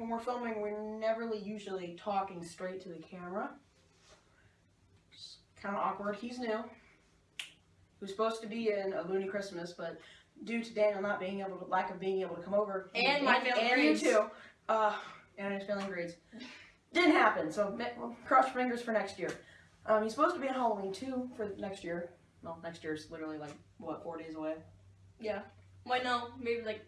when we're filming, we're never usually talking straight to the camera. It's kind of awkward. He's new. He was supposed to be in a Looney Christmas, but due to Daniel not being able to, lack of being able to come over, And my failing and grades. you too, uh, and his failing grades, didn't happen. So well, cross your fingers for next year. Um, he's supposed to be on Halloween too for next year. Well, next year's literally like what four days away. Yeah. Why no, maybe like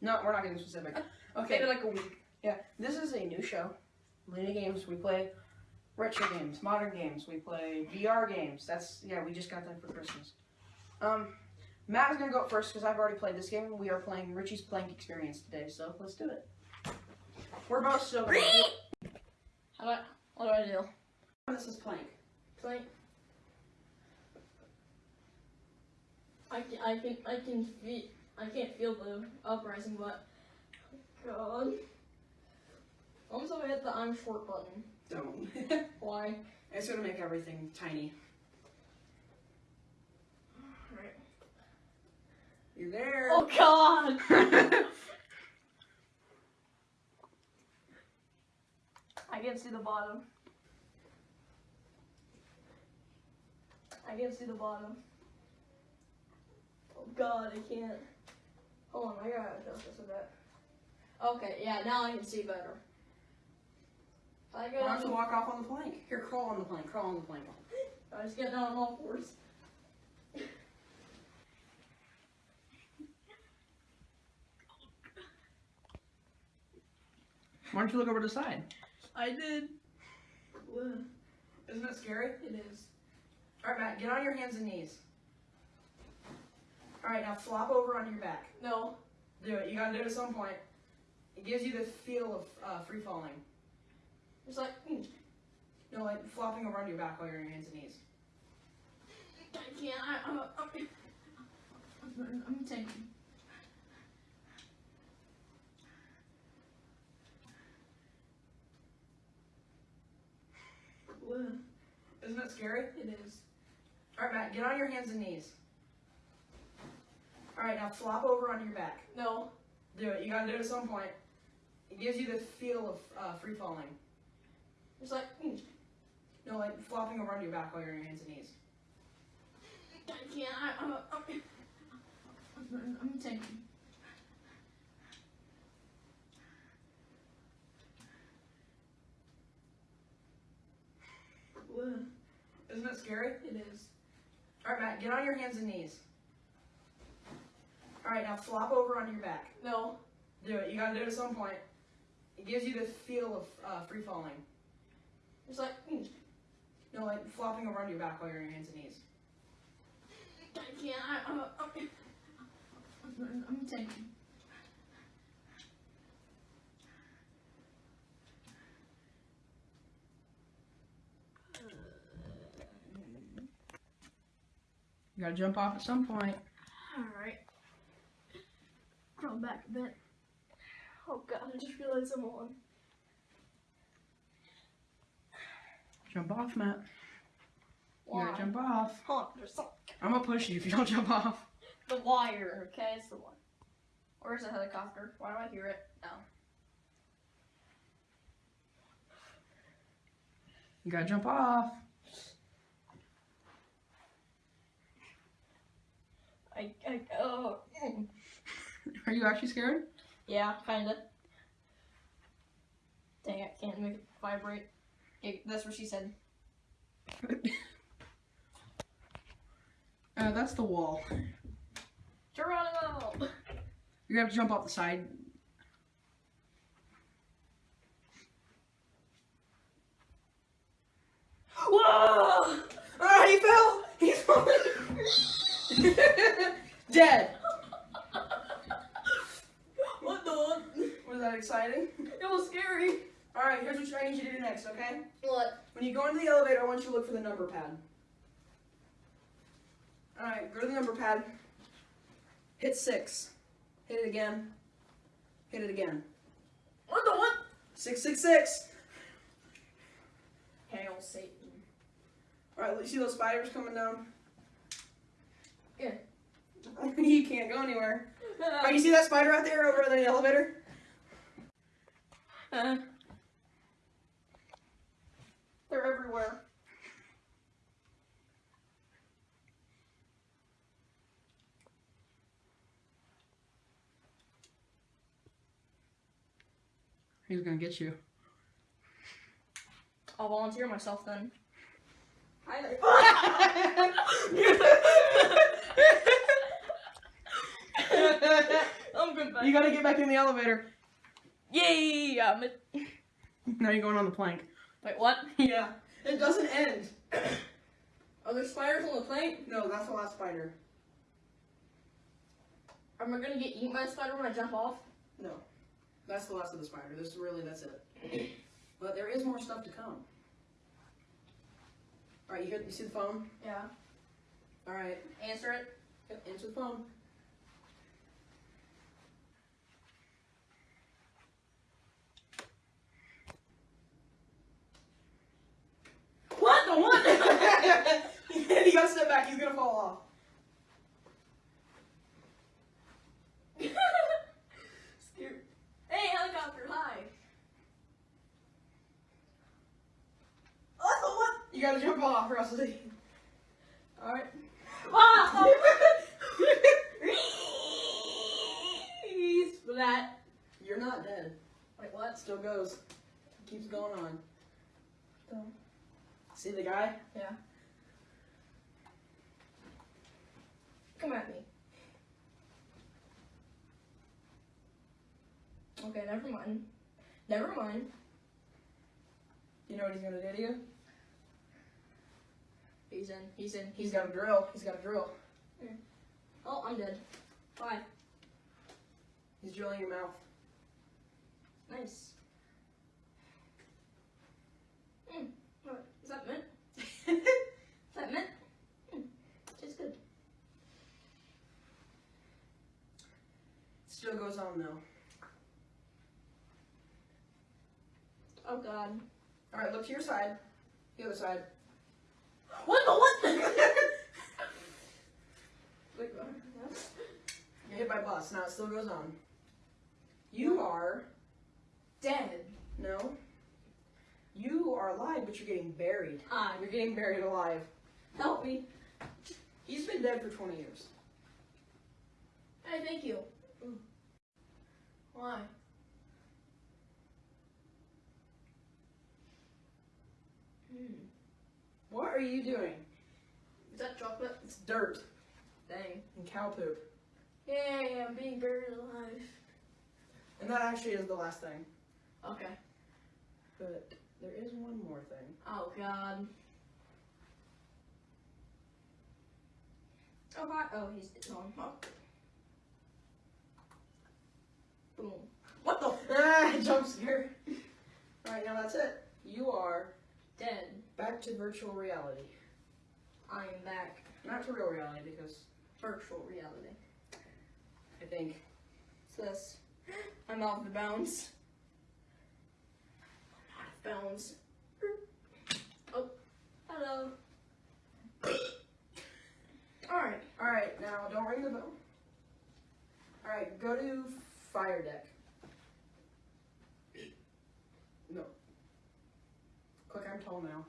No, we're not getting specific. Okay. maybe like a week. Yeah, this is a new show. Luna Games, we play retro games, modern games, we play VR games. That's, yeah, we just got that for Christmas. Um, Matt is going to go first because I've already played this game. We are playing Richie's Plank Experience today, so let's do it. We're both still going How do I, what do I do? This is Plank. Plank. I can, I can, I can feel, I can't feel the uprising, but God. I'm so hit the I'm short button. Don't. Why? it's to make everything tiny. Right. You're there. Oh God! I can't see the bottom. I can't see the bottom. Oh God, I can't. Hold on, I gotta adjust this a bit. Okay, yeah, now I can see better. If I go Why down don't you walk off on the plank? Here, crawl on the plank. Crawl on the plank. I just get down on all fours. Why don't you look over the side? I did. Isn't it scary? It is. All right, Matt, get on your hands and knees. All right, now flop over on your back. No. Do it. You gotta do it at some point. It gives you the feel of uh, free falling. It's like, mm, No, like flopping over onto your back while you're on your hands and knees. I can't. I, I'm, I'm, I'm, I'm taking. Isn't it scary? It is. All right, Matt, get on your hands and knees. All right, now flop over onto your back. No. Do it. You gotta do it at some point. It gives you the feel of uh, free falling. It's like, mm, No, like flopping over onto your back while you're on your hands and knees. I can't. I, I'm, I'm, I'm, I'm taking. Isn't that scary? It is. All right, Matt, get on your hands and knees. All right, now flop over on your back. No. Do it. You gotta do it at some point. It gives you the feel of uh, free falling. It's like, mm, No, like flopping over onto your back while you're on your hands and knees. I can't. I, I'm, I'm, I'm, I'm taking. You gotta jump off at some point. Alright. Crawl back a bit. Oh god, I just realized I'm on. Jump off, Matt. You gotta jump off. Hold on, there's some. I'm gonna push you if you don't jump off. The wire, okay? It's the one. Where's the helicopter? Why do I hear it? No. You gotta jump off. I, I, oh. Are you actually scared? Yeah, kinda. Dang, I can't make it vibrate. Okay, that's what she said. Uh, that's the wall. Geronimo! You have to jump off the side. Whoa! Ah, he fell! He's falling! Dead! what the? Was that exciting? It was scary. Alright, here's what I need you to do next, okay? What? When you go into the elevator, I want you to look for the number pad. Alright, go to the number pad. Hit six. Hit it again. Hit it again. What the what? Six, six, six. Hail Satan. Alright, see those spiders coming down? Yeah. you can't go anywhere. Oh, you see that spider out there over the elevator? Uh, they're everywhere. He's gonna get you. I'll volunteer myself then. Hi there. I'm good. you gotta get back in the elevator. Yay! I'm Now you're going on the plank. Wait, what? Yeah. It doesn't end. Are there spiders on the plank? No, that's the last spider. Am I gonna get eaten by a spider when I jump off? No. That's the last of the spider. This is really that's it. But there is more stuff to come. Alright, you hear you see the phone? Yeah. Alright. Answer it. Yep, answer the phone. What the what? he gotta step back, he's gonna fall off. Scared. Hey, helicopter, hi. What the what? You gotta jump off, Rusty. Alright. That. You're not dead. Wait, what? Still goes. Keeps going on. No. See the guy? Yeah. Come at me. Okay, never mind. Never mind. You know what he's gonna do to you? He's in. He's in. He's got a drill. He's got a drill. Oh, I'm dead. Bye. He's drilling your mouth. Nice. Mm. Is that mint? Is that mint? Mm. Tastes good. Still goes on though. Oh god. Alright, look to your side. The other side. What the what? What? You're hit by a bus. Now it still goes on. You are Dead. no. You are alive, but you're getting buried. Ah, You're getting buried alive. help me. He's been dead for 20 years. Hey, thank you. Why? Hmm. What are you doing? Is that chocolate? It's dirt Dang. and cow poop. Yay, I'm being buried alive. And that actually is the last thing. Okay. But there is one more thing. Oh god. Oh god. Oh, he's gone. Oh. Boom. What the? Ah, jump scare. Alright, now that's it. You are. Back to virtual reality. I am back. Not to real reality because Virtual reality. I think What's this? I'm off the bounds. I'm out of bounds. Oh, hello. Alright. Alright, now don't ring the bell. Alright, go to fire deck. No. Click I'm tall now.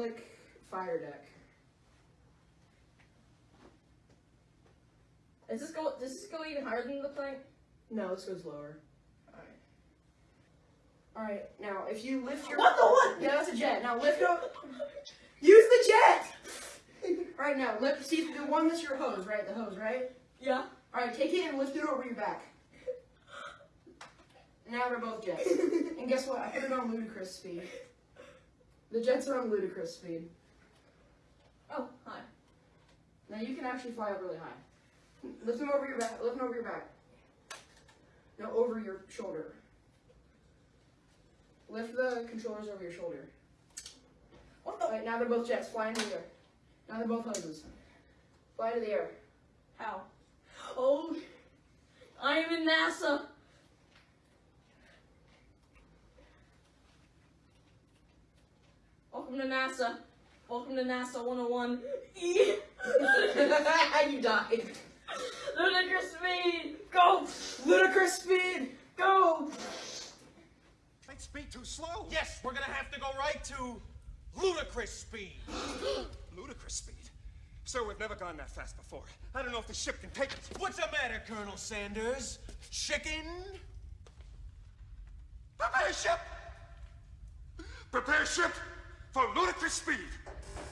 Click fire deck. Does this go does this go even higher than the plane? No, this goes lower. Alright. Alright, now if you lift your What the what? Yeah, that's a jet. Now lift up Use the jet! Alright now lift see the one that's your hose, right? The hose, right? Yeah. Alright, take it and lift it over your back. Now they're both jets. and guess what? I put it on ludicrous speed. The jets are on ludicrous speed. Oh, hi. Now you can actually fly up really high. Lift them over your back. Lift them over your back. No, over your shoulder. Lift the controllers over your shoulder. What the Alright, now they're both jets. Fly into the air. Now they're both hoses. Fly to the air. how? Oh I am in NASA. Welcome to NASA. Welcome to NASA 101. you died. Ludicrous speed! Go! Ludicrous speed! Go! Light speed too slow. Yes, we're gonna have to go right to ludicrous speed. ludicrous speed? Sir, we've never gone that fast before. I don't know if the ship can take it. What's the matter, Colonel Sandurz? Chicken? Prepare ship! Prepare ship for ludicrous speed.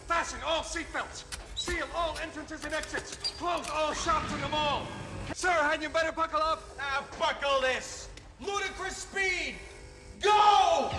Fasten all seatbelts. Seal all entrances and exits. Close all shops in the mall. Sir, hadn't you better buckle up? Now buckle this. Ludicrous speed. Go!